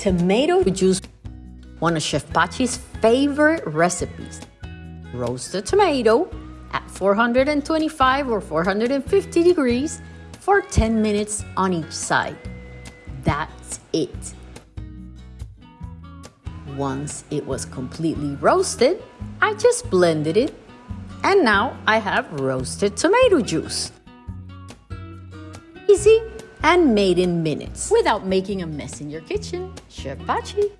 Tomato juice, one of Chef Pachi's favorite recipes. Roast the tomato at 425 or 450 degrees for 10 minutes on each side. That's it. Once it was completely roasted, I just blended it and now I have roasted tomato juice. Easy and made in minutes without making a mess in your kitchen. Chef Pachi.